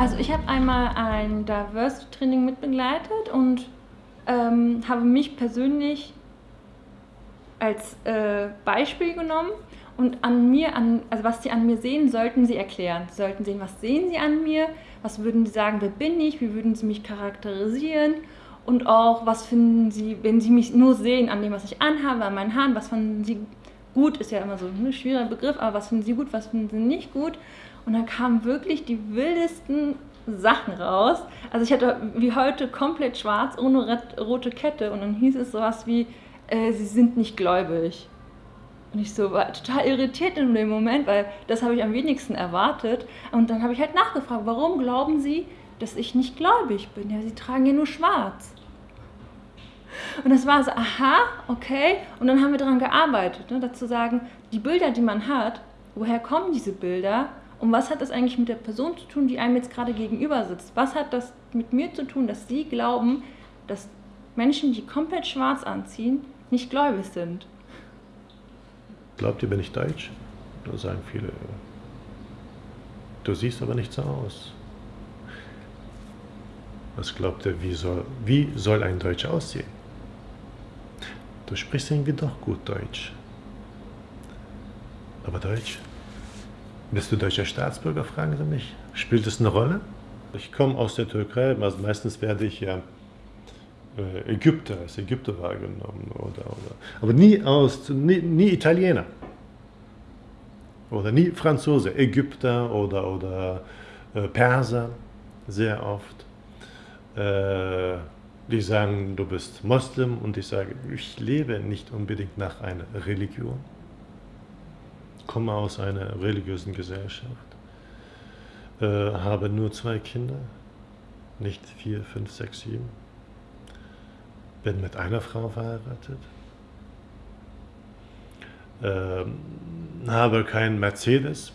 Also ich habe einmal ein Diversity-Training mitbegleitet und ähm, habe mich persönlich als äh, Beispiel genommen und an mir, an, also was sie an mir sehen, sollten sie erklären. Sie sollten sehen, was sehen sie an mir, was würden sie sagen, wer bin ich, wie würden sie mich charakterisieren? Und auch, was finden sie, wenn sie mich nur sehen an dem, was ich anhabe, an meinen Haaren, was finden sie gut, ist ja immer so ein schwieriger Begriff, aber was finden sie gut, was finden sie nicht gut. Und dann kamen wirklich die wildesten Sachen raus. Also ich hatte wie heute komplett schwarz, ohne rote Kette und dann hieß es sowas wie, äh, sie sind nicht gläubig. Und ich so war total irritiert in dem Moment, weil das habe ich am wenigsten erwartet. Und dann habe ich halt nachgefragt, warum glauben Sie, dass ich nicht gläubig bin? Ja, Sie tragen ja nur schwarz. Und das war so, aha, okay. Und dann haben wir daran gearbeitet, ne, dazu sagen, die Bilder, die man hat, woher kommen diese Bilder? Und was hat das eigentlich mit der Person zu tun, die einem jetzt gerade gegenüber sitzt? Was hat das mit mir zu tun, dass Sie glauben, dass Menschen, die komplett schwarz anziehen, nicht gläubig sind? Glaubt ihr, bin ich deutsch? Da sagen viele, du siehst aber nicht so aus. Was glaubt ihr, wie soll, wie soll ein Deutscher aussehen? Du sprichst irgendwie doch gut Deutsch. Aber Deutsch? Bist du deutscher Staatsbürger, fragen sie mich. Spielt es eine Rolle? Ich komme aus der Türkei, also meistens werde ich ja äh, Ägypter, als Ägypter wahrgenommen. Oder, oder. Aber nie, aus, nie, nie Italiener. Oder nie Franzose, Ägypter oder, oder äh, Perser, sehr oft. Äh, die sagen, du bist Moslem und ich sage, ich lebe nicht unbedingt nach einer Religion, komme aus einer religiösen Gesellschaft, äh, habe nur zwei Kinder, nicht vier, fünf, sechs, sieben, bin mit einer Frau verheiratet, äh, habe keinen Mercedes,